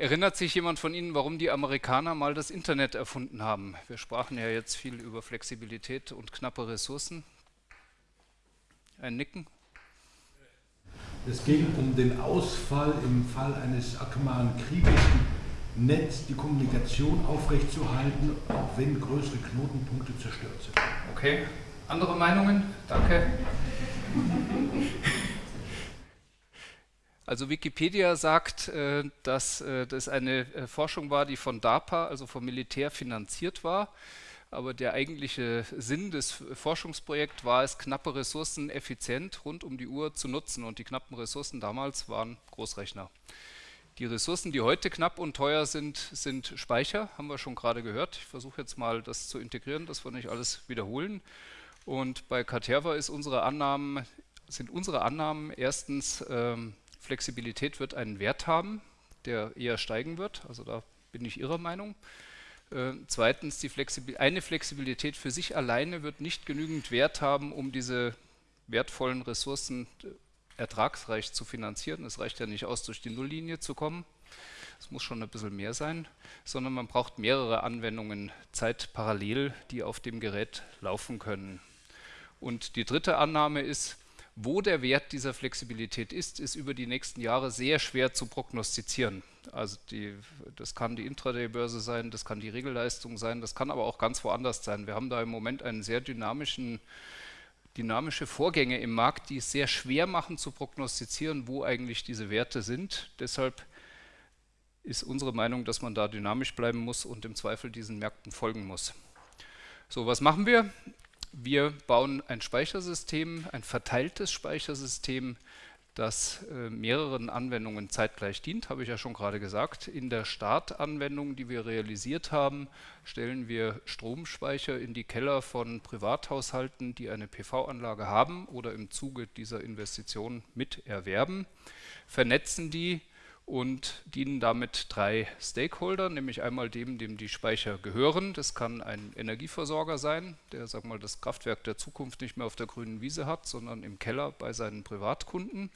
Erinnert sich jemand von Ihnen, warum die Amerikaner mal das Internet erfunden haben? Wir sprachen ja jetzt viel über Flexibilität und knappe Ressourcen. Ein Nicken? Es ging um den Ausfall im Fall eines atomaren Krieges im Netz, die Kommunikation aufrechtzuerhalten, auch wenn größere Knotenpunkte zerstört sind. Okay. Andere Meinungen? Danke. Also Wikipedia sagt, äh, dass äh, das eine äh, Forschung war, die von DARPA, also vom Militär, finanziert war. Aber der eigentliche Sinn des Forschungsprojekts war es, knappe Ressourcen effizient rund um die Uhr zu nutzen. Und die knappen Ressourcen damals waren Großrechner. Die Ressourcen, die heute knapp und teuer sind, sind Speicher, haben wir schon gerade gehört. Ich versuche jetzt mal das zu integrieren, dass wir nicht alles wiederholen. Und bei Caterva ist unsere Annahmen, sind unsere Annahmen erstens, ähm, Flexibilität wird einen Wert haben, der eher steigen wird. Also da bin ich Ihrer Meinung. Äh, zweitens, die Flexibil eine Flexibilität für sich alleine wird nicht genügend Wert haben, um diese wertvollen Ressourcen äh, ertragsreich zu finanzieren. Es reicht ja nicht aus, durch die Nulllinie zu kommen. Es muss schon ein bisschen mehr sein, sondern man braucht mehrere Anwendungen zeitparallel, die auf dem Gerät laufen können. Und die dritte Annahme ist, wo der Wert dieser Flexibilität ist, ist über die nächsten Jahre sehr schwer zu prognostizieren. Also die, das kann die Intraday-Börse sein, das kann die Regelleistung sein, das kann aber auch ganz woanders sein. Wir haben da im Moment einen sehr dynamischen, dynamische Vorgänge im Markt, die es sehr schwer machen zu prognostizieren, wo eigentlich diese Werte sind. Deshalb ist unsere Meinung, dass man da dynamisch bleiben muss und im Zweifel diesen Märkten folgen muss. So, was machen wir? Wir bauen ein Speichersystem, ein verteiltes Speichersystem, das äh, mehreren Anwendungen zeitgleich dient, habe ich ja schon gerade gesagt. In der Startanwendung, die wir realisiert haben, stellen wir Stromspeicher in die Keller von Privathaushalten, die eine PV-Anlage haben oder im Zuge dieser Investition miterwerben, vernetzen die und dienen damit drei Stakeholdern, nämlich einmal dem, dem die Speicher gehören. Das kann ein Energieversorger sein, der sag mal, das Kraftwerk der Zukunft nicht mehr auf der grünen Wiese hat, sondern im Keller bei seinen Privatkunden.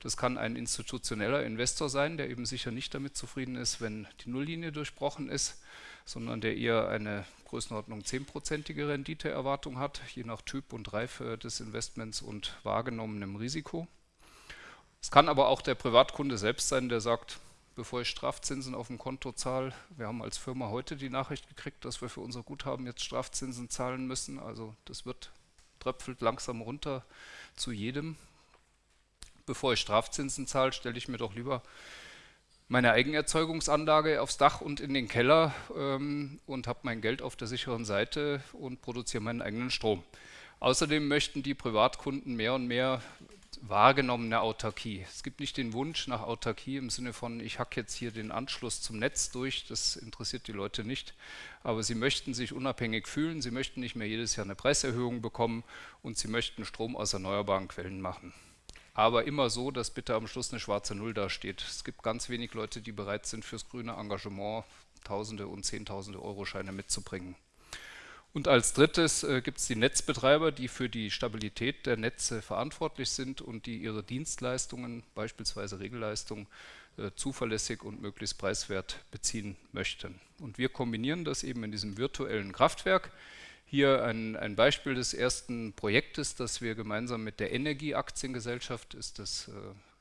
Das kann ein institutioneller Investor sein, der eben sicher nicht damit zufrieden ist, wenn die Nulllinie durchbrochen ist, sondern der eher eine Größenordnung 10-prozentige Renditeerwartung hat, je nach Typ und Reife des Investments und wahrgenommenem Risiko. Es kann aber auch der Privatkunde selbst sein, der sagt, bevor ich Strafzinsen auf dem Konto zahle, wir haben als Firma heute die Nachricht gekriegt, dass wir für unser Guthaben jetzt Strafzinsen zahlen müssen. Also das wird tröpfelt langsam runter zu jedem. Bevor ich Strafzinsen zahle, stelle ich mir doch lieber meine Eigenerzeugungsanlage aufs Dach und in den Keller ähm, und habe mein Geld auf der sicheren Seite und produziere meinen eigenen Strom. Außerdem möchten die Privatkunden mehr und mehr wahrgenommene Autarkie. Es gibt nicht den Wunsch nach Autarkie im Sinne von, ich hacke jetzt hier den Anschluss zum Netz durch, das interessiert die Leute nicht, aber sie möchten sich unabhängig fühlen, sie möchten nicht mehr jedes Jahr eine Preiserhöhung bekommen und sie möchten Strom aus erneuerbaren Quellen machen. Aber immer so, dass bitte am Schluss eine schwarze Null dasteht. Es gibt ganz wenig Leute, die bereit sind, fürs grüne Engagement Tausende und Zehntausende Euro Scheine mitzubringen. Und als drittes äh, gibt es die Netzbetreiber, die für die Stabilität der Netze verantwortlich sind und die ihre Dienstleistungen, beispielsweise Regelleistungen, äh, zuverlässig und möglichst preiswert beziehen möchten. Und wir kombinieren das eben in diesem virtuellen Kraftwerk. Hier ein, ein Beispiel des ersten Projektes, das wir gemeinsam mit der Energieaktiengesellschaft, ist das äh,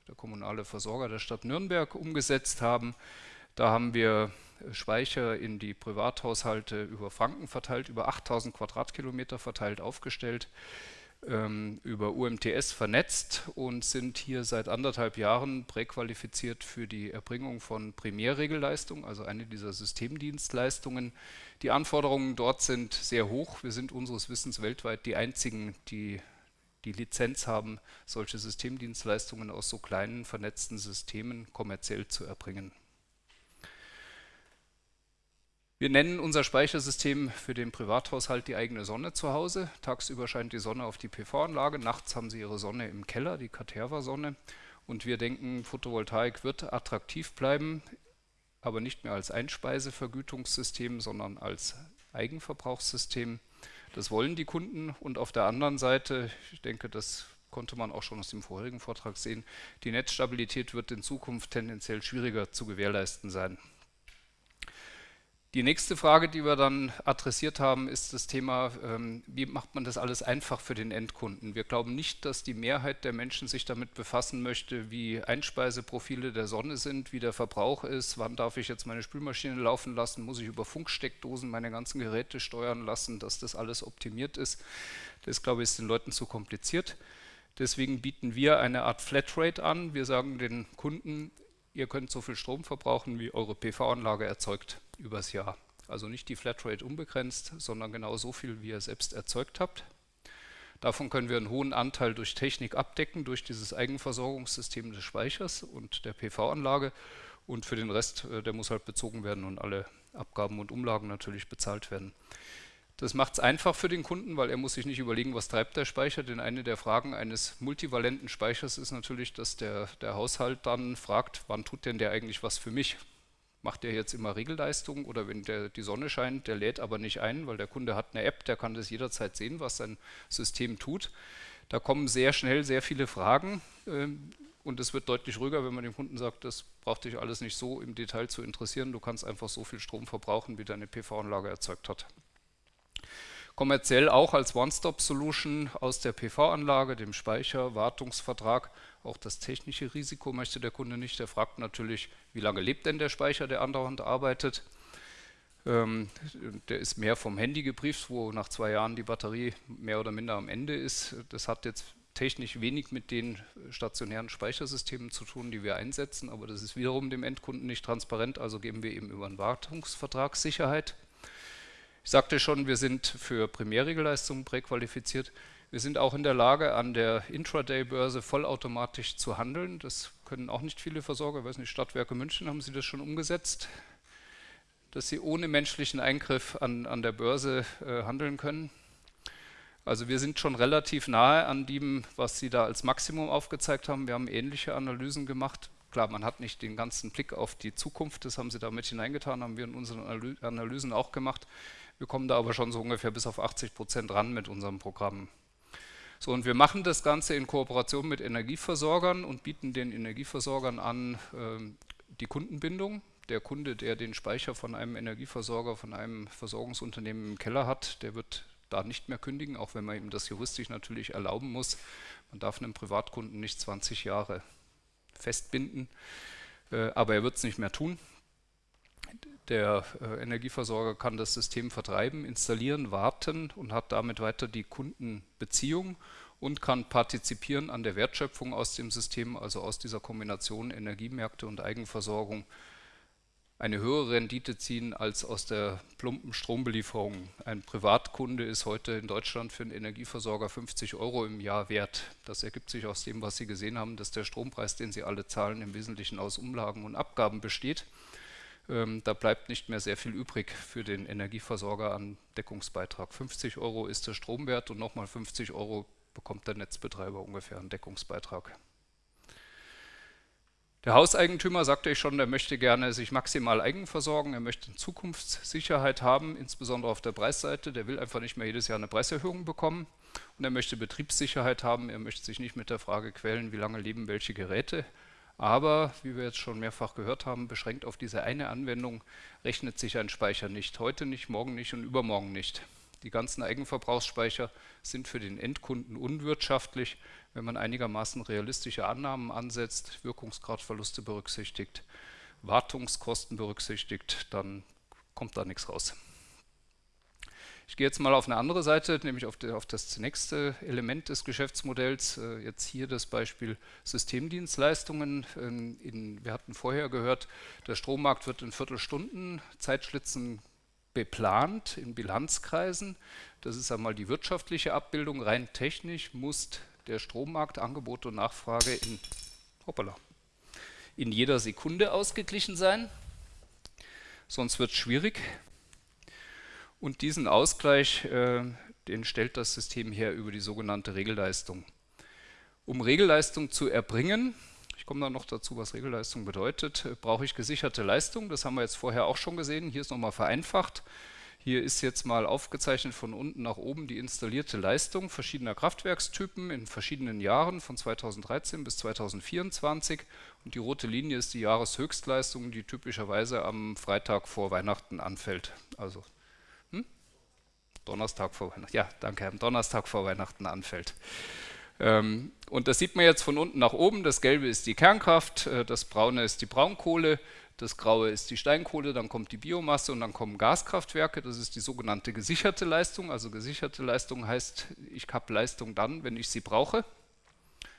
der kommunale Versorger der Stadt Nürnberg, umgesetzt haben. Da haben wir Speicher in die Privathaushalte über Franken verteilt, über 8000 Quadratkilometer verteilt aufgestellt, ähm, über UMTS vernetzt und sind hier seit anderthalb Jahren präqualifiziert für die Erbringung von Primärregelleistung, also eine dieser Systemdienstleistungen. Die Anforderungen dort sind sehr hoch. Wir sind unseres Wissens weltweit die einzigen, die die Lizenz haben, solche Systemdienstleistungen aus so kleinen vernetzten Systemen kommerziell zu erbringen. Wir nennen unser Speichersystem für den Privathaushalt die eigene Sonne zu Hause. Tagsüber scheint die Sonne auf die PV-Anlage, nachts haben Sie Ihre Sonne im Keller, die Caterva-Sonne. Und wir denken, Photovoltaik wird attraktiv bleiben, aber nicht mehr als Einspeisevergütungssystem, sondern als Eigenverbrauchssystem. Das wollen die Kunden und auf der anderen Seite, ich denke, das konnte man auch schon aus dem vorherigen Vortrag sehen. Die Netzstabilität wird in Zukunft tendenziell schwieriger zu gewährleisten sein. Die nächste Frage, die wir dann adressiert haben, ist das Thema, ähm, wie macht man das alles einfach für den Endkunden? Wir glauben nicht, dass die Mehrheit der Menschen sich damit befassen möchte, wie Einspeiseprofile der Sonne sind, wie der Verbrauch ist, wann darf ich jetzt meine Spülmaschine laufen lassen, muss ich über Funksteckdosen meine ganzen Geräte steuern lassen, dass das alles optimiert ist. Das, glaube ich, ist den Leuten zu kompliziert. Deswegen bieten wir eine Art Flatrate an. Wir sagen den Kunden, ihr könnt so viel Strom verbrauchen, wie eure PV-Anlage erzeugt übers Jahr. Also nicht die Flatrate unbegrenzt, sondern genau so viel, wie ihr selbst erzeugt habt. Davon können wir einen hohen Anteil durch Technik abdecken, durch dieses Eigenversorgungssystem des Speichers und der PV-Anlage. Und für den Rest, äh, der muss halt bezogen werden und alle Abgaben und Umlagen natürlich bezahlt werden. Das macht es einfach für den Kunden, weil er muss sich nicht überlegen, was treibt der Speicher, denn eine der Fragen eines multivalenten Speichers ist natürlich, dass der, der Haushalt dann fragt, wann tut denn der eigentlich was für mich? Macht der jetzt immer Regelleistung oder wenn der, die Sonne scheint, der lädt aber nicht ein, weil der Kunde hat eine App, der kann das jederzeit sehen, was sein System tut. Da kommen sehr schnell sehr viele Fragen äh, und es wird deutlich ruhiger, wenn man dem Kunden sagt, das braucht dich alles nicht so im Detail zu interessieren, du kannst einfach so viel Strom verbrauchen, wie deine PV-Anlage erzeugt hat kommerziell auch als One-Stop-Solution aus der PV-Anlage, dem Speicher, Wartungsvertrag. Auch das technische Risiko möchte der Kunde nicht. Der fragt natürlich, wie lange lebt denn der Speicher, der andauernd arbeitet. Ähm, der ist mehr vom Handy gebrieft, wo nach zwei Jahren die Batterie mehr oder minder am Ende ist. Das hat jetzt technisch wenig mit den stationären Speichersystemen zu tun, die wir einsetzen, aber das ist wiederum dem Endkunden nicht transparent, also geben wir eben über einen Wartungsvertrag Sicherheit. Ich sagte schon, wir sind für Primärregelleistungen präqualifiziert. Wir sind auch in der Lage, an der Intraday-Börse vollautomatisch zu handeln. Das können auch nicht viele Versorger. Ich weiß nicht, Stadtwerke München, haben Sie das schon umgesetzt? Dass Sie ohne menschlichen Eingriff an, an der Börse äh, handeln können. Also wir sind schon relativ nahe an dem, was Sie da als Maximum aufgezeigt haben. Wir haben ähnliche Analysen gemacht. Klar, man hat nicht den ganzen Blick auf die Zukunft, das haben Sie da mit hineingetan, haben wir in unseren Analysen auch gemacht. Wir kommen da aber schon so ungefähr bis auf 80 Prozent ran mit unserem Programm. So, und wir machen das Ganze in Kooperation mit Energieversorgern und bieten den Energieversorgern an äh, die Kundenbindung. Der Kunde, der den Speicher von einem Energieversorger, von einem Versorgungsunternehmen im Keller hat, der wird da nicht mehr kündigen, auch wenn man ihm das juristisch natürlich erlauben muss. Man darf einem Privatkunden nicht 20 Jahre festbinden, äh, aber er wird es nicht mehr tun. Der äh, Energieversorger kann das System vertreiben, installieren, warten und hat damit weiter die Kundenbeziehung und kann partizipieren an der Wertschöpfung aus dem System, also aus dieser Kombination Energiemärkte und Eigenversorgung, eine höhere Rendite ziehen als aus der plumpen Strombelieferung. Ein Privatkunde ist heute in Deutschland für einen Energieversorger 50 Euro im Jahr wert. Das ergibt sich aus dem, was Sie gesehen haben, dass der Strompreis, den Sie alle zahlen, im Wesentlichen aus Umlagen und Abgaben besteht. Ähm, da bleibt nicht mehr sehr viel übrig für den Energieversorger an Deckungsbeitrag. 50 Euro ist der Stromwert und nochmal 50 Euro bekommt der Netzbetreiber ungefähr einen Deckungsbeitrag. Der Hauseigentümer, sagte ich schon, der möchte gerne sich maximal eigen versorgen, er möchte Zukunftssicherheit haben, insbesondere auf der Preisseite, der will einfach nicht mehr jedes Jahr eine Preiserhöhung bekommen. Und er möchte Betriebssicherheit haben, er möchte sich nicht mit der Frage quälen, wie lange leben welche Geräte, aber, wie wir jetzt schon mehrfach gehört haben, beschränkt auf diese eine Anwendung rechnet sich ein Speicher nicht. Heute nicht, morgen nicht und übermorgen nicht. Die ganzen Eigenverbrauchsspeicher sind für den Endkunden unwirtschaftlich, wenn man einigermaßen realistische Annahmen ansetzt, Wirkungsgradverluste berücksichtigt, Wartungskosten berücksichtigt, dann kommt da nichts raus. Ich gehe jetzt mal auf eine andere Seite, nämlich auf, die, auf das nächste Element des Geschäftsmodells. Äh, jetzt hier das Beispiel Systemdienstleistungen. In, in, wir hatten vorher gehört, der Strommarkt wird in Viertelstunden Zeitschlitzen beplant in Bilanzkreisen. Das ist einmal die wirtschaftliche Abbildung. Rein technisch muss der Strommarkt, Angebot und Nachfrage in, hoppala, in jeder Sekunde ausgeglichen sein. Sonst wird es schwierig. Und diesen Ausgleich, äh, den stellt das System her über die sogenannte Regelleistung. Um Regelleistung zu erbringen, ich komme dann noch dazu, was Regelleistung bedeutet, äh, brauche ich gesicherte Leistung. Das haben wir jetzt vorher auch schon gesehen. Hier ist nochmal vereinfacht. Hier ist jetzt mal aufgezeichnet von unten nach oben die installierte Leistung verschiedener Kraftwerkstypen in verschiedenen Jahren von 2013 bis 2024 und die rote Linie ist die Jahreshöchstleistung, die typischerweise am Freitag vor Weihnachten anfällt. Also? Donnerstag vor Weihnachten, ja danke, am Donnerstag vor Weihnachten anfällt. Ähm, und das sieht man jetzt von unten nach oben, das gelbe ist die Kernkraft, äh, das braune ist die Braunkohle, das Graue ist die Steinkohle, dann kommt die Biomasse und dann kommen Gaskraftwerke. Das ist die sogenannte gesicherte Leistung. Also gesicherte Leistung heißt, ich habe Leistung dann, wenn ich sie brauche,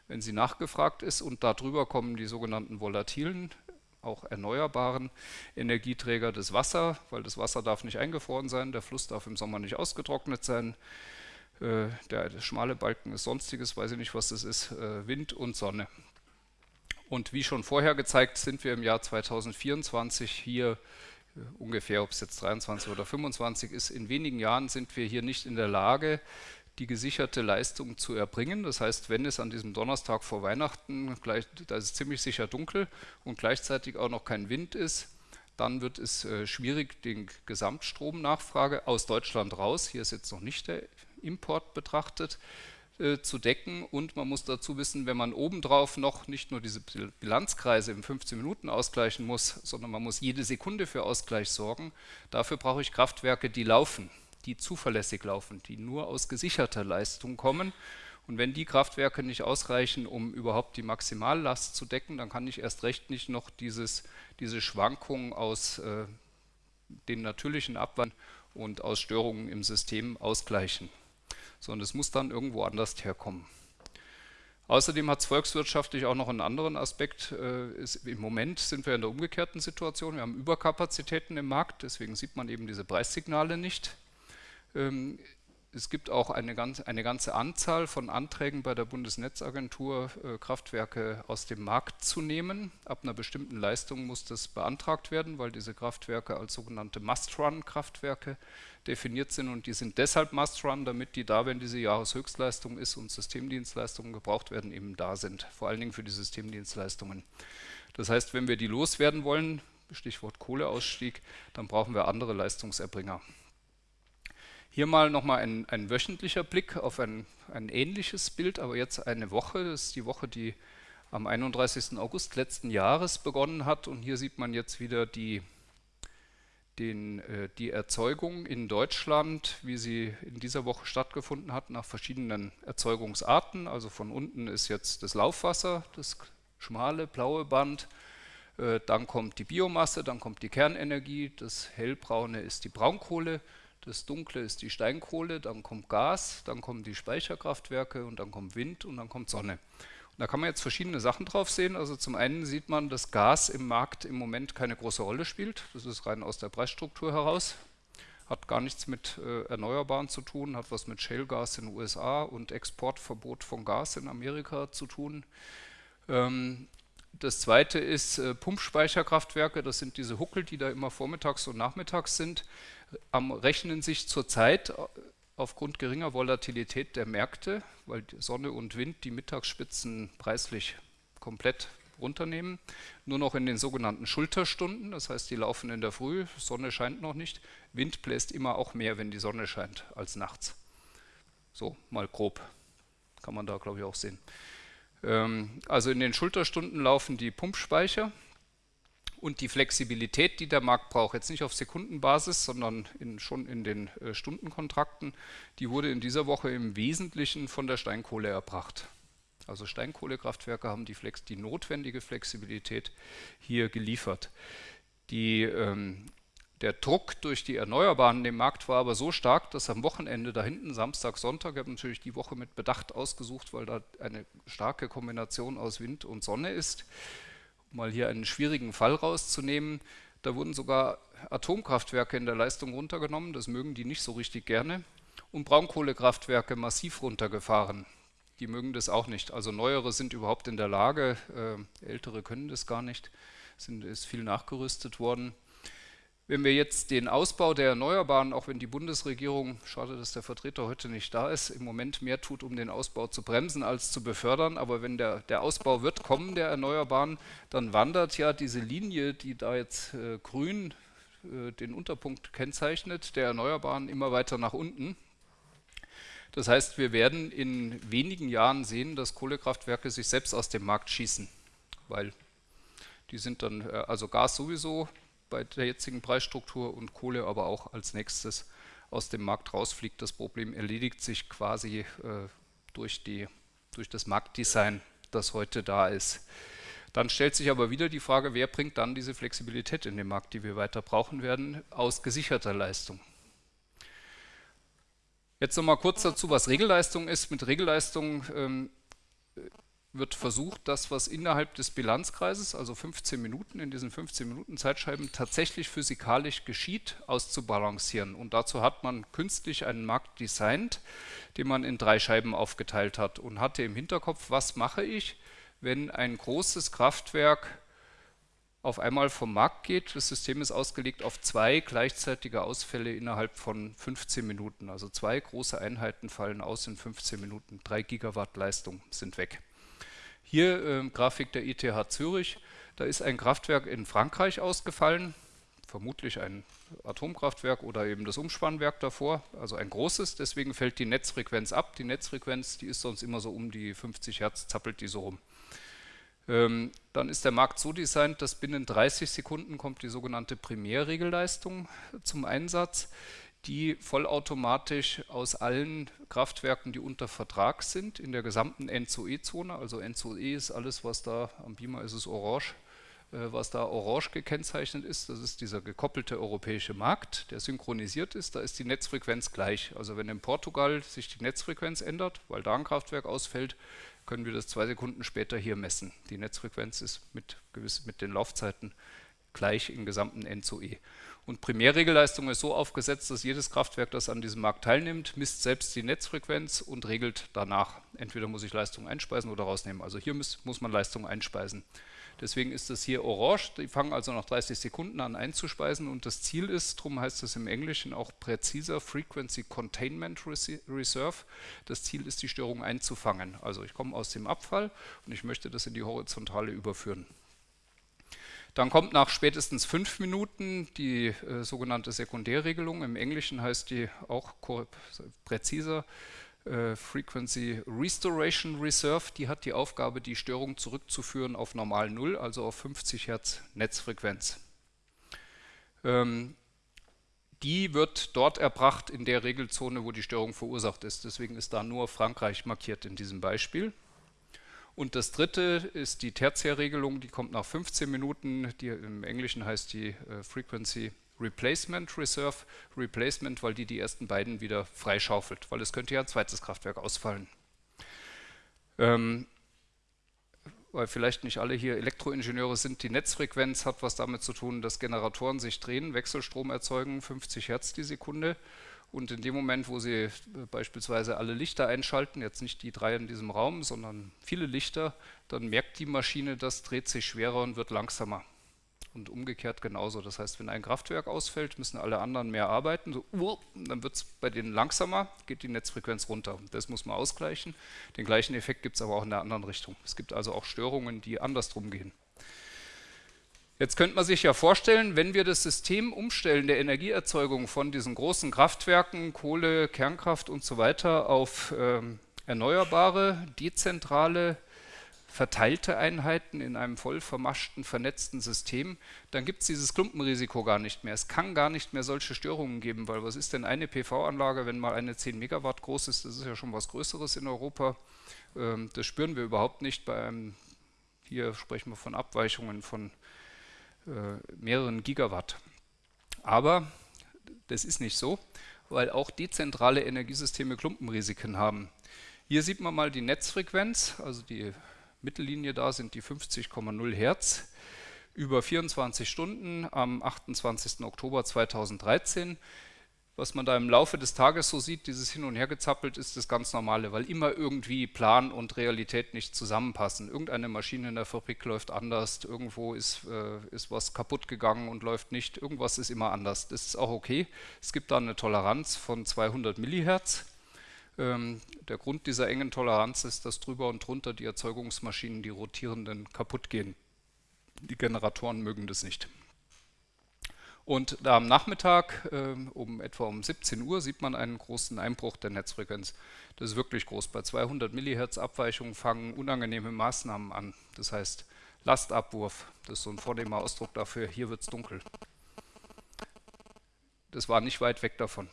wenn sie nachgefragt ist. Und darüber kommen die sogenannten volatilen, auch erneuerbaren Energieträger, das Wasser, weil das Wasser darf nicht eingefroren sein, der Fluss darf im Sommer nicht ausgetrocknet sein. Äh, der, schmale Balken ist sonstiges, weiß ich nicht, was das ist, äh, Wind und Sonne. Und wie schon vorher gezeigt, sind wir im Jahr 2024 hier äh, ungefähr, ob es jetzt 23 oder 25 ist, in wenigen Jahren sind wir hier nicht in der Lage, die gesicherte Leistung zu erbringen. Das heißt, wenn es an diesem Donnerstag vor Weihnachten, gleich, da ist es ziemlich sicher dunkel und gleichzeitig auch noch kein Wind ist, dann wird es äh, schwierig, den Gesamtstromnachfrage aus Deutschland raus, hier ist jetzt noch nicht der Import betrachtet, äh, zu decken und man muss dazu wissen, wenn man obendrauf noch nicht nur diese Bilanzkreise im 15 Minuten ausgleichen muss, sondern man muss jede Sekunde für Ausgleich sorgen, dafür brauche ich Kraftwerke, die laufen, die zuverlässig laufen, die nur aus gesicherter Leistung kommen und wenn die Kraftwerke nicht ausreichen, um überhaupt die Maximallast zu decken, dann kann ich erst recht nicht noch dieses, diese Schwankungen aus äh, den natürlichen Abwand und aus Störungen im System ausgleichen sondern es muss dann irgendwo anders herkommen. Außerdem hat es volkswirtschaftlich auch noch einen anderen Aspekt. Äh, ist, Im Moment sind wir in der umgekehrten Situation. Wir haben Überkapazitäten im Markt, deswegen sieht man eben diese Preissignale nicht. Ähm, es gibt auch eine, ganz, eine ganze Anzahl von Anträgen bei der Bundesnetzagentur, äh, Kraftwerke aus dem Markt zu nehmen. Ab einer bestimmten Leistung muss das beantragt werden, weil diese Kraftwerke als sogenannte Must-Run-Kraftwerke definiert sind und die sind deshalb Must-Run, damit die da, wenn diese Jahreshöchstleistung ist und Systemdienstleistungen gebraucht werden, eben da sind, vor allen Dingen für die Systemdienstleistungen. Das heißt, wenn wir die loswerden wollen, Stichwort Kohleausstieg, dann brauchen wir andere Leistungserbringer. Hier mal nochmal ein, ein wöchentlicher Blick auf ein, ein ähnliches Bild, aber jetzt eine Woche. Das ist die Woche, die am 31. August letzten Jahres begonnen hat. Und hier sieht man jetzt wieder die, den, äh, die Erzeugung in Deutschland, wie sie in dieser Woche stattgefunden hat, nach verschiedenen Erzeugungsarten. Also von unten ist jetzt das Laufwasser, das schmale blaue Band. Äh, dann kommt die Biomasse, dann kommt die Kernenergie, das hellbraune ist die Braunkohle das Dunkle ist die Steinkohle, dann kommt Gas, dann kommen die Speicherkraftwerke und dann kommt Wind und dann kommt Sonne. Und da kann man jetzt verschiedene Sachen drauf sehen. Also zum einen sieht man, dass Gas im Markt im Moment keine große Rolle spielt. Das ist rein aus der Preisstruktur heraus. Hat gar nichts mit äh, Erneuerbaren zu tun, hat was mit Shale-Gas in den USA und Exportverbot von Gas in Amerika zu tun. Ähm, das zweite ist äh, Pumpspeicherkraftwerke, das sind diese Huckel, die da immer vormittags und nachmittags sind. Am rechnen sich zurzeit aufgrund geringer Volatilität der Märkte, weil Sonne und Wind die Mittagsspitzen preislich komplett runternehmen, nur noch in den sogenannten Schulterstunden, das heißt, die laufen in der Früh, Sonne scheint noch nicht, Wind bläst immer auch mehr, wenn die Sonne scheint, als nachts. So, mal grob, kann man da glaube ich auch sehen. Ähm, also in den Schulterstunden laufen die Pumpspeicher, und die Flexibilität, die der Markt braucht, jetzt nicht auf Sekundenbasis, sondern in, schon in den äh, Stundenkontrakten, die wurde in dieser Woche im Wesentlichen von der Steinkohle erbracht. Also Steinkohlekraftwerke haben die, Flex, die notwendige Flexibilität hier geliefert. Die, ähm, der Druck durch die Erneuerbaren im Markt war aber so stark, dass am Wochenende da hinten, Samstag, Sonntag, ich habe natürlich die Woche mit Bedacht ausgesucht, weil da eine starke Kombination aus Wind und Sonne ist, mal hier einen schwierigen Fall rauszunehmen, da wurden sogar Atomkraftwerke in der Leistung runtergenommen, das mögen die nicht so richtig gerne, und Braunkohlekraftwerke massiv runtergefahren. Die mögen das auch nicht. Also neuere sind überhaupt in der Lage, äh, ältere können das gar nicht, sind, ist viel nachgerüstet worden. Wenn wir jetzt den Ausbau der Erneuerbaren, auch wenn die Bundesregierung, schade, dass der Vertreter heute nicht da ist, im Moment mehr tut, um den Ausbau zu bremsen als zu befördern, aber wenn der, der Ausbau wird kommen, der Erneuerbaren, dann wandert ja diese Linie, die da jetzt äh, grün äh, den Unterpunkt kennzeichnet, der Erneuerbaren immer weiter nach unten. Das heißt, wir werden in wenigen Jahren sehen, dass Kohlekraftwerke sich selbst aus dem Markt schießen, weil die sind dann, äh, also Gas sowieso bei der jetzigen Preisstruktur und Kohle aber auch als nächstes aus dem Markt rausfliegt. Das Problem erledigt sich quasi äh, durch, die, durch das Marktdesign, das heute da ist. Dann stellt sich aber wieder die Frage, wer bringt dann diese Flexibilität in den Markt, die wir weiter brauchen werden, aus gesicherter Leistung. Jetzt nochmal kurz dazu, was Regelleistung ist. Mit Regelleistung ähm, wird versucht, das, was innerhalb des Bilanzkreises, also 15 Minuten, in diesen 15 Minuten Zeitscheiben tatsächlich physikalisch geschieht, auszubalancieren. Und dazu hat man künstlich einen Markt designt, den man in drei Scheiben aufgeteilt hat und hatte im Hinterkopf, was mache ich, wenn ein großes Kraftwerk auf einmal vom Markt geht. Das System ist ausgelegt auf zwei gleichzeitige Ausfälle innerhalb von 15 Minuten. Also zwei große Einheiten fallen aus in 15 Minuten. Drei Gigawatt Leistung sind weg. Hier äh, Grafik der ETH Zürich. Da ist ein Kraftwerk in Frankreich ausgefallen, vermutlich ein Atomkraftwerk oder eben das Umspannwerk davor, also ein großes. Deswegen fällt die Netzfrequenz ab. Die Netzfrequenz, die ist sonst immer so um die 50 Hertz, zappelt die so rum. Ähm, dann ist der Markt so designt, dass binnen 30 Sekunden kommt die sogenannte Primärregelleistung zum Einsatz, die vollautomatisch aus allen Kraftwerken, die unter Vertrag sind, in der gesamten NZOE-Zone, also NZOE ist alles, was da, am Beamer ist es orange, äh, was da orange gekennzeichnet ist, das ist dieser gekoppelte europäische Markt, der synchronisiert ist, da ist die Netzfrequenz gleich. Also wenn in Portugal sich die Netzfrequenz ändert, weil da ein Kraftwerk ausfällt, können wir das zwei Sekunden später hier messen. Die Netzfrequenz ist mit, gewiss, mit den Laufzeiten gleich im gesamten NZOE. Und Primärregelleistung ist so aufgesetzt, dass jedes Kraftwerk, das an diesem Markt teilnimmt, misst selbst die Netzfrequenz und regelt danach. Entweder muss ich Leistung einspeisen oder rausnehmen. Also hier muss, muss man Leistung einspeisen. Deswegen ist das hier orange. Die fangen also nach 30 Sekunden an einzuspeisen und das Ziel ist, darum heißt es im Englischen auch präziser Frequency Containment Reserve. Das Ziel ist, die Störung einzufangen. Also ich komme aus dem Abfall und ich möchte das in die Horizontale überführen. Dann kommt nach spätestens fünf Minuten die äh, sogenannte Sekundärregelung. Im Englischen heißt die auch präziser äh, Frequency Restoration Reserve, die hat die Aufgabe, die Störung zurückzuführen auf normal Null, also auf 50 Hertz Netzfrequenz. Ähm, die wird dort erbracht in der Regelzone, wo die Störung verursacht ist. Deswegen ist da nur Frankreich markiert in diesem Beispiel. Und das dritte ist die Tertiärregelung, die kommt nach 15 Minuten. Die, Im Englischen heißt die äh, Frequency Replacement Reserve, Replacement, weil die die ersten beiden wieder freischaufelt, weil es könnte ja ein zweites Kraftwerk ausfallen. Ähm, weil vielleicht nicht alle hier Elektroingenieure sind, die Netzfrequenz hat was damit zu tun, dass Generatoren sich drehen, Wechselstrom erzeugen, 50 Hertz die Sekunde. Und in dem Moment, wo Sie beispielsweise alle Lichter einschalten, jetzt nicht die drei in diesem Raum, sondern viele Lichter, dann merkt die Maschine, das dreht sich schwerer und wird langsamer und umgekehrt genauso. Das heißt, wenn ein Kraftwerk ausfällt, müssen alle anderen mehr arbeiten. So, uh, dann wird es bei denen langsamer, geht die Netzfrequenz runter. Das muss man ausgleichen. Den gleichen Effekt gibt es aber auch in der anderen Richtung. Es gibt also auch Störungen, die andersrum gehen. Jetzt könnte man sich ja vorstellen, wenn wir das System umstellen der Energieerzeugung von diesen großen Kraftwerken, Kohle, Kernkraft und so weiter auf ähm, erneuerbare, dezentrale verteilte Einheiten in einem voll vermaschten, vernetzten System, dann gibt es dieses Klumpenrisiko gar nicht mehr. Es kann gar nicht mehr solche Störungen geben, weil was ist denn eine PV-Anlage, wenn mal eine 10 Megawatt groß ist, das ist ja schon was Größeres in Europa. Ähm, das spüren wir überhaupt nicht bei einem, hier sprechen wir von Abweichungen von mehreren Gigawatt. Aber das ist nicht so, weil auch dezentrale Energiesysteme Klumpenrisiken haben. Hier sieht man mal die Netzfrequenz, also die Mittellinie da sind die 50,0 Hertz über 24 Stunden am 28. Oktober 2013. Was man da im Laufe des Tages so sieht, dieses Hin- und Hergezappelt, ist das ganz Normale, weil immer irgendwie Plan und Realität nicht zusammenpassen. Irgendeine Maschine in der Fabrik läuft anders, irgendwo ist, äh, ist was kaputt gegangen und läuft nicht, irgendwas ist immer anders. Das ist auch okay. Es gibt da eine Toleranz von 200 Millihertz ähm, der Grund dieser engen Toleranz ist, dass drüber und drunter die Erzeugungsmaschinen, die rotierenden, kaputt gehen. Die Generatoren mögen das nicht. Und da am Nachmittag äh, um etwa um 17 Uhr sieht man einen großen Einbruch der Netzfrequenz. Das ist wirklich groß. Bei 200 MHz Abweichungen fangen unangenehme Maßnahmen an. Das heißt Lastabwurf, das ist so ein vornehmer Ausdruck dafür, hier wird es dunkel. Das war nicht weit weg davon.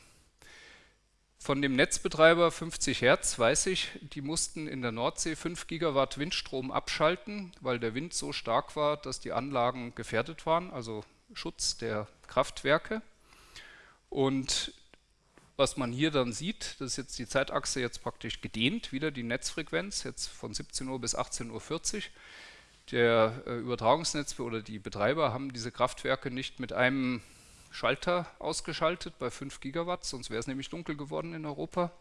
Von dem Netzbetreiber 50 Hertz weiß ich, die mussten in der Nordsee 5 Gigawatt Windstrom abschalten, weil der Wind so stark war, dass die Anlagen gefährdet waren, also Schutz der Kraftwerke. Und was man hier dann sieht, das ist jetzt die Zeitachse jetzt praktisch gedehnt, wieder die Netzfrequenz, jetzt von 17 Uhr bis 18.40 Uhr. Der äh, Übertragungsnetz oder die Betreiber haben diese Kraftwerke nicht mit einem Schalter ausgeschaltet bei 5 Gigawatt, sonst wäre es nämlich dunkel geworden in Europa,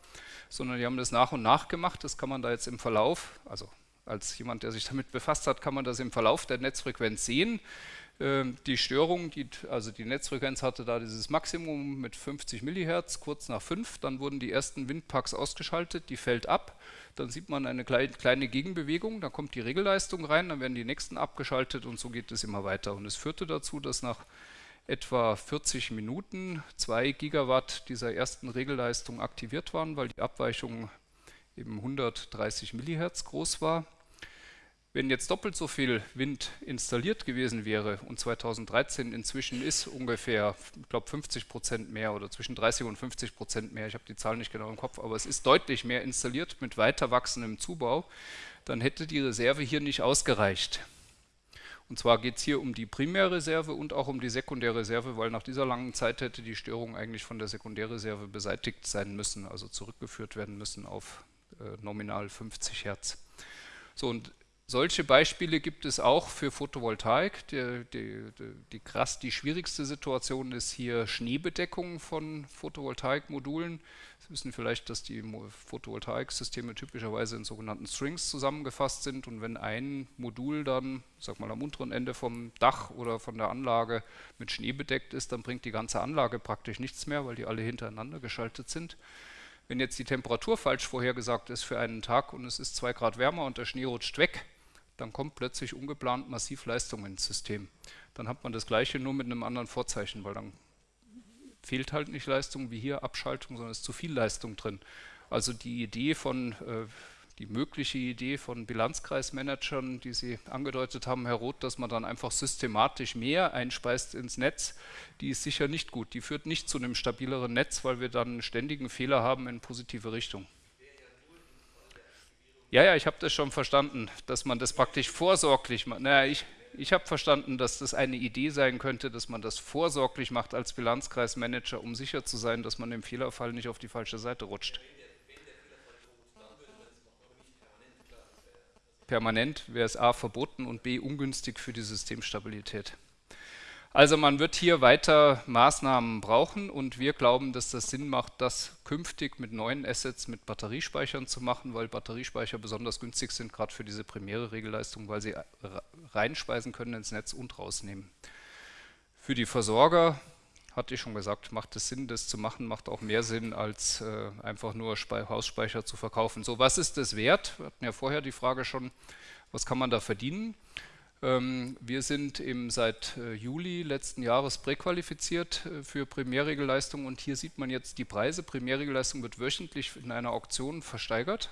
sondern die haben das nach und nach gemacht. Das kann man da jetzt im Verlauf, also als jemand, der sich damit befasst hat, kann man das im Verlauf der Netzfrequenz sehen. Ähm, die Störung, die, also die Netzfrequenz hatte da dieses Maximum mit 50 MHz, kurz nach 5, dann wurden die ersten Windparks ausgeschaltet, die fällt ab, dann sieht man eine kleine Gegenbewegung, dann kommt die Regelleistung rein, dann werden die nächsten abgeschaltet und so geht es immer weiter. Und es führte dazu, dass nach etwa 40 Minuten 2 Gigawatt dieser ersten Regelleistung aktiviert waren, weil die Abweichung eben 130 MHz groß war. Wenn jetzt doppelt so viel Wind installiert gewesen wäre und 2013 inzwischen ist ungefähr, ich glaube 50 Prozent mehr oder zwischen 30 und 50 Prozent mehr, ich habe die Zahl nicht genau im Kopf, aber es ist deutlich mehr installiert mit weiter wachsendem Zubau, dann hätte die Reserve hier nicht ausgereicht. Und zwar geht es hier um die Primärreserve und auch um die Sekundärreserve, weil nach dieser langen Zeit hätte die Störung eigentlich von der Sekundärreserve beseitigt sein müssen, also zurückgeführt werden müssen auf äh, nominal 50 Hertz. So, und solche Beispiele gibt es auch für Photovoltaik. Die, die, die, krass, die schwierigste Situation ist hier Schneebedeckung von Photovoltaikmodulen. Sie wissen vielleicht, dass die Photovoltaiksysteme typischerweise in sogenannten Strings zusammengefasst sind und wenn ein Modul dann, sag mal am unteren Ende vom Dach oder von der Anlage mit Schnee bedeckt ist, dann bringt die ganze Anlage praktisch nichts mehr, weil die alle hintereinander geschaltet sind. Wenn jetzt die Temperatur falsch vorhergesagt ist für einen Tag und es ist zwei Grad wärmer und der Schnee rutscht weg, dann kommt plötzlich ungeplant massiv Leistung ins System. Dann hat man das gleiche nur mit einem anderen Vorzeichen, weil dann fehlt halt nicht Leistung wie hier Abschaltung, sondern es ist zu viel Leistung drin. Also die Idee von, äh, die mögliche Idee von Bilanzkreismanagern, die Sie angedeutet haben, Herr Roth, dass man dann einfach systematisch mehr einspeist ins Netz, die ist sicher nicht gut. Die führt nicht zu einem stabileren Netz, weil wir dann einen ständigen Fehler haben in positive Richtung. Ja, ja, ich habe das schon verstanden, dass man das praktisch vorsorglich macht. Naja, ich, ich habe verstanden, dass das eine Idee sein könnte, dass man das vorsorglich macht als Bilanzkreismanager, um sicher zu sein, dass man im Fehlerfall nicht auf die falsche Seite rutscht. Permanent wäre es A verboten und B ungünstig für die Systemstabilität. Also man wird hier weiter Maßnahmen brauchen und wir glauben, dass das Sinn macht, das künftig mit neuen Assets mit Batteriespeichern zu machen, weil Batteriespeicher besonders günstig sind, gerade für diese primäre Regelleistung, weil sie reinspeisen können ins Netz und rausnehmen. Für die Versorger, hatte ich schon gesagt, macht es Sinn, das zu machen, macht auch mehr Sinn, als äh, einfach nur Spe Hausspeicher zu verkaufen. So, was ist das wert? Wir hatten ja vorher die Frage schon, was kann man da verdienen? Ähm, wir sind eben seit äh, Juli letzten Jahres präqualifiziert äh, für Primärregelleistung und hier sieht man jetzt die Preise. Primärregelleistung wird wöchentlich in einer Auktion versteigert.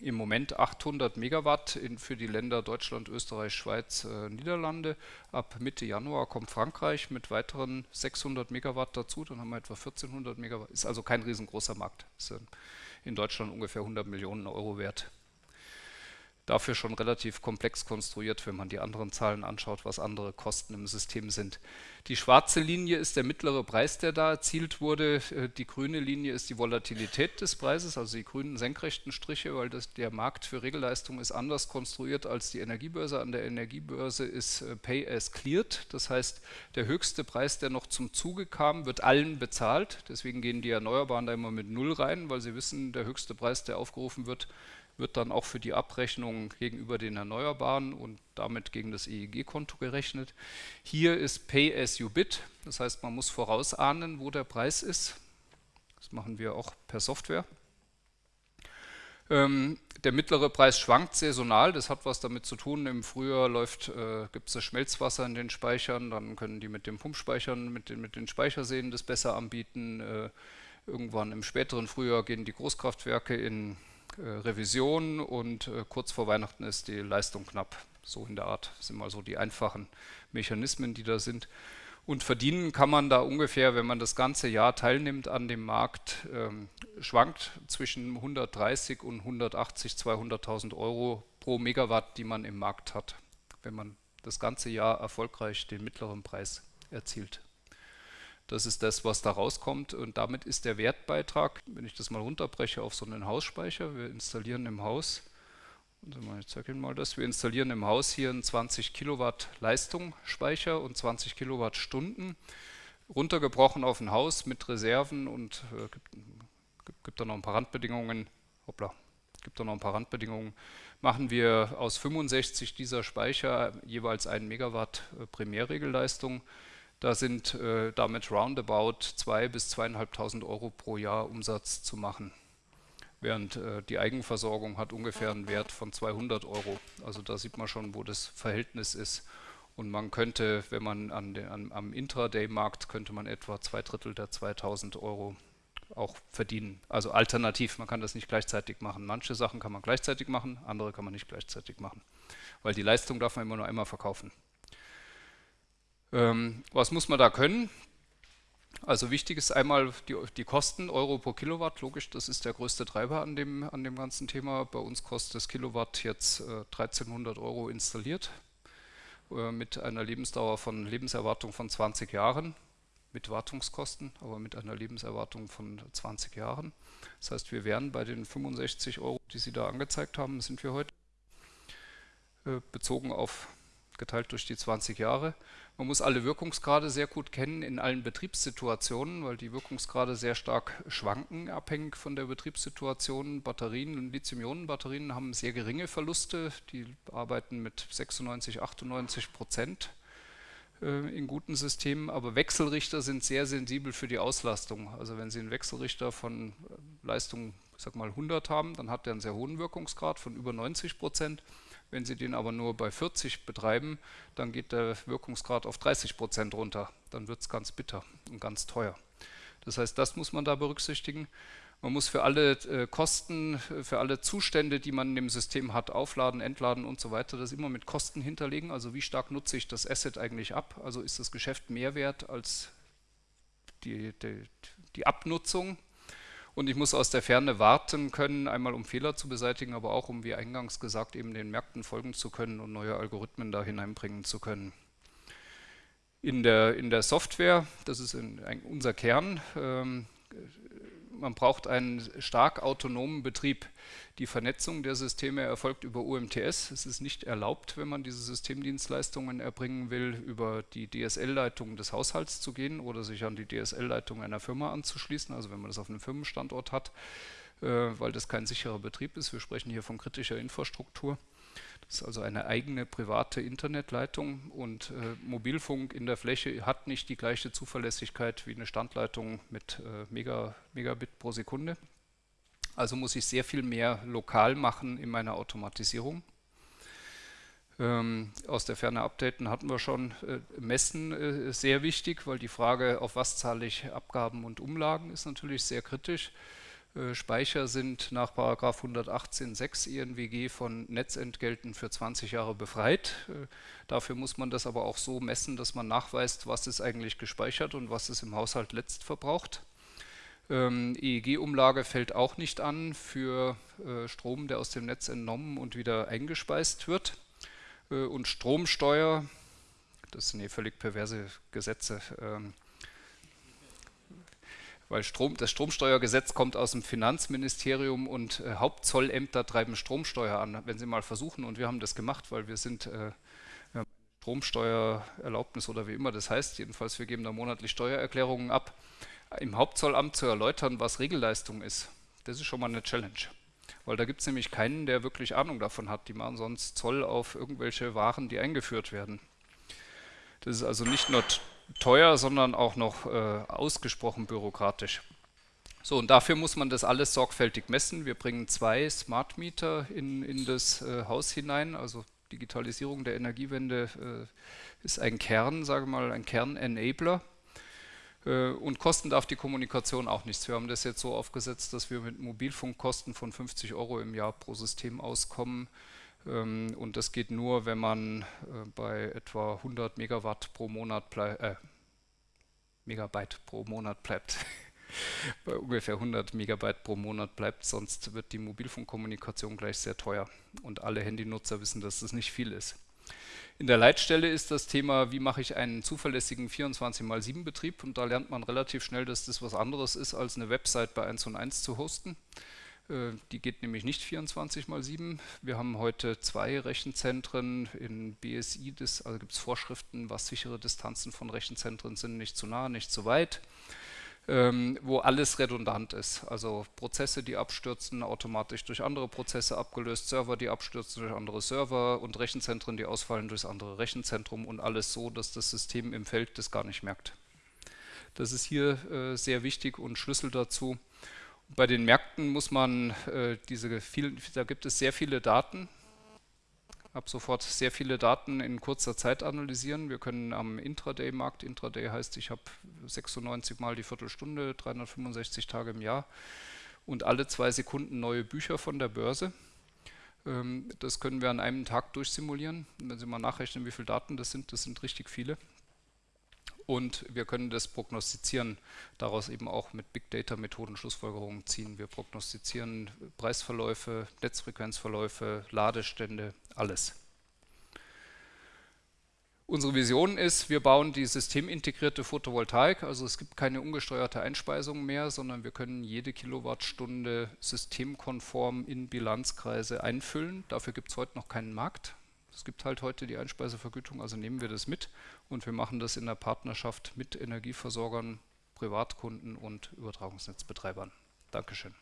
Im Moment 800 Megawatt in, für die Länder Deutschland, Österreich, Schweiz, äh, Niederlande. Ab Mitte Januar kommt Frankreich mit weiteren 600 Megawatt dazu. Dann haben wir etwa 1400 Megawatt. Ist also kein riesengroßer Markt. Ist in Deutschland ungefähr 100 Millionen Euro wert dafür schon relativ komplex konstruiert, wenn man die anderen Zahlen anschaut, was andere Kosten im System sind. Die schwarze Linie ist der mittlere Preis, der da erzielt wurde. Äh, die grüne Linie ist die Volatilität des Preises, also die grünen senkrechten Striche, weil das, der Markt für Regelleistung ist anders konstruiert als die Energiebörse. An der Energiebörse ist äh, Pay as cleared, das heißt, der höchste Preis, der noch zum Zuge kam, wird allen bezahlt. Deswegen gehen die Erneuerbaren da immer mit Null rein, weil sie wissen, der höchste Preis, der aufgerufen wird, wird dann auch für die Abrechnung gegenüber den Erneuerbaren und damit gegen das EEG-Konto gerechnet. Hier ist Pay as you bid, das heißt, man muss vorausahnen, wo der Preis ist. Das machen wir auch per Software. Ähm, der mittlere Preis schwankt saisonal, das hat was damit zu tun. Im Frühjahr äh, gibt es das Schmelzwasser in den Speichern, dann können die mit den Pumpspeichern, mit den, mit den Speicherseen das besser anbieten. Äh, irgendwann im späteren Frühjahr gehen die Großkraftwerke in Revision und äh, kurz vor Weihnachten ist die Leistung knapp. So in der Art sind mal so die einfachen Mechanismen, die da sind. Und verdienen kann man da ungefähr, wenn man das ganze Jahr teilnimmt an dem Markt, ähm, schwankt zwischen 130 und 180, 200.000 Euro pro Megawatt, die man im Markt hat, wenn man das ganze Jahr erfolgreich den mittleren Preis erzielt. Das ist das, was da rauskommt und damit ist der Wertbeitrag, wenn ich das mal runterbreche auf so einen Hausspeicher, wir installieren im Haus ich zeige Ihnen mal das. Wir installieren im Haus hier einen 20 Kilowatt Leistungsspeicher und 20 Kilowattstunden. Runtergebrochen auf ein Haus mit Reserven und äh, gibt, gibt, gibt da noch ein paar Randbedingungen. Hoppla, gibt da noch ein paar Randbedingungen. Machen wir aus 65 dieser Speicher jeweils 1 Megawatt äh, Primärregelleistung. Da sind äh, damit roundabout 2.000 bis 2.500 Euro pro Jahr Umsatz zu machen während äh, die Eigenversorgung hat ungefähr einen Wert von 200 Euro. Also da sieht man schon, wo das Verhältnis ist. Und man könnte, wenn man an den, an, am Intraday-Markt, könnte man etwa zwei Drittel der 2000 Euro auch verdienen. Also alternativ, man kann das nicht gleichzeitig machen. Manche Sachen kann man gleichzeitig machen, andere kann man nicht gleichzeitig machen. Weil die Leistung darf man immer nur einmal verkaufen. Ähm, was muss man da können? Also wichtig ist einmal die, die, Kosten, Euro pro Kilowatt, logisch, das ist der größte Treiber an dem, an dem ganzen Thema. Bei uns kostet das Kilowatt jetzt äh, 1300 Euro installiert, äh, mit einer Lebensdauer von, Lebenserwartung von 20 Jahren, mit Wartungskosten, aber mit einer Lebenserwartung von 20 Jahren. Das heißt, wir wären bei den 65 Euro, die Sie da angezeigt haben, sind wir heute, äh, bezogen auf geteilt durch die 20 Jahre. Man muss alle Wirkungsgrade sehr gut kennen in allen Betriebssituationen, weil die Wirkungsgrade sehr stark schwanken, abhängig von der Betriebssituation. Batterien und Lithium-Ionen-Batterien haben sehr geringe Verluste, die arbeiten mit 96, 98 Prozent äh, in guten Systemen, aber Wechselrichter sind sehr sensibel für die Auslastung. Also wenn Sie einen Wechselrichter von äh, Leistung, ich sag mal 100 haben, dann hat der einen sehr hohen Wirkungsgrad von über 90 Prozent. Wenn Sie den aber nur bei 40 betreiben, dann geht der Wirkungsgrad auf 30 Prozent runter. Dann wird es ganz bitter und ganz teuer. Das heißt, das muss man da berücksichtigen. Man muss für alle äh, Kosten, für alle Zustände, die man in dem System hat, aufladen, entladen und so weiter, das immer mit Kosten hinterlegen. Also wie stark nutze ich das Asset eigentlich ab? Also ist das Geschäft mehr wert als die, die, die Abnutzung und ich muss aus der Ferne warten können, einmal um Fehler zu beseitigen, aber auch um, wie eingangs gesagt, eben den Märkten folgen zu können und neue Algorithmen da hineinbringen zu können. In der, in der Software, das ist in, ein, unser Kern, ähm, man braucht einen stark autonomen Betrieb. Die Vernetzung der Systeme erfolgt über UMTS. Es ist nicht erlaubt, wenn man diese Systemdienstleistungen erbringen will, über die DSL-Leitung des Haushalts zu gehen oder sich an die DSL-Leitung einer Firma anzuschließen, also wenn man das auf einem Firmenstandort hat, äh, weil das kein sicherer Betrieb ist. Wir sprechen hier von kritischer Infrastruktur. Das ist also eine eigene private Internetleitung und äh, Mobilfunk in der Fläche hat nicht die gleiche Zuverlässigkeit wie eine Standleitung mit äh, Mega, Megabit pro Sekunde. Also muss ich sehr viel mehr lokal machen in meiner Automatisierung. Ähm, aus der Ferne updaten hatten wir schon. Äh, Messen äh, sehr wichtig, weil die Frage, auf was zahle ich Abgaben und Umlagen, ist natürlich sehr kritisch. Äh, Speicher sind nach 118.6 INWG von Netzentgelten für 20 Jahre befreit. Äh, dafür muss man das aber auch so messen, dass man nachweist, was ist eigentlich gespeichert und was ist im Haushalt letzt verbraucht. Ähm, EEG-Umlage fällt auch nicht an für äh, Strom, der aus dem Netz entnommen und wieder eingespeist wird. Äh, und Stromsteuer, das sind hier völlig perverse Gesetze, ähm, weil Strom, das Stromsteuergesetz kommt aus dem Finanzministerium und äh, Hauptzollämter treiben Stromsteuer an. Wenn Sie mal versuchen, und wir haben das gemacht, weil wir sind äh, Stromsteuererlaubnis oder wie immer das heißt, jedenfalls wir geben da monatlich Steuererklärungen ab, im Hauptzollamt zu erläutern, was Regelleistung ist. Das ist schon mal eine Challenge. Weil da gibt es nämlich keinen, der wirklich Ahnung davon hat. Die machen sonst Zoll auf irgendwelche Waren, die eingeführt werden. Das ist also nicht nur teuer, sondern auch noch äh, ausgesprochen bürokratisch. So, und dafür muss man das alles sorgfältig messen. Wir bringen zwei Smart Meter in, in das äh, Haus hinein. Also Digitalisierung der Energiewende äh, ist ein Kern, sage mal, ein Kern-Enabler. Äh, und kosten darf die Kommunikation auch nichts. Wir haben das jetzt so aufgesetzt, dass wir mit Mobilfunkkosten von 50 Euro im Jahr pro System auskommen. Ähm, und das geht nur, wenn man äh, bei etwa 100 Megawatt pro Monat äh, Megabyte pro Monat bleibt. bei ungefähr 100 Megabyte pro Monat bleibt, sonst wird die Mobilfunkkommunikation gleich sehr teuer. Und alle Handynutzer wissen, dass das nicht viel ist. In der Leitstelle ist das Thema, wie mache ich einen zuverlässigen 24x7 Betrieb und da lernt man relativ schnell, dass das was anderes ist, als eine Website bei 1 und 1 zu hosten. Äh, die geht nämlich nicht 24 x 7. Wir haben heute zwei Rechenzentren in BSI, das, also gibt es Vorschriften, was sichere Distanzen von Rechenzentren sind, nicht zu nah, nicht zu weit ähm, wo alles redundant ist. Also Prozesse, die abstürzen, automatisch durch andere Prozesse abgelöst, Server, die abstürzen durch andere Server und Rechenzentren, die ausfallen durchs andere Rechenzentrum und alles so, dass das System im Feld das gar nicht merkt. Das ist hier äh, sehr wichtig und Schlüssel dazu. Bei den Märkten muss man äh, diese vielen, da gibt es sehr viele Daten, ab sofort sehr viele Daten in kurzer Zeit analysieren. Wir können am Intraday-Markt, Intraday heißt, ich habe 96 mal die Viertelstunde, 365 Tage im Jahr und alle zwei Sekunden neue Bücher von der Börse. Ähm, das können wir an einem Tag durchsimulieren. Wenn Sie mal nachrechnen, wie viele Daten das sind, das sind richtig viele und wir können das prognostizieren, daraus eben auch mit Big Data Methoden Schlussfolgerungen ziehen. Wir prognostizieren Preisverläufe, Netzfrequenzverläufe, Ladestände, alles. Unsere Vision ist, wir bauen die systemintegrierte Photovoltaik, also es gibt keine ungesteuerte Einspeisung mehr, sondern wir können jede Kilowattstunde systemkonform in Bilanzkreise einfüllen. Dafür gibt es heute noch keinen Markt. Es gibt halt heute die Einspeisevergütung, also nehmen wir das mit und wir machen das in der Partnerschaft mit Energieversorgern, Privatkunden und Übertragungsnetzbetreibern. Dankeschön.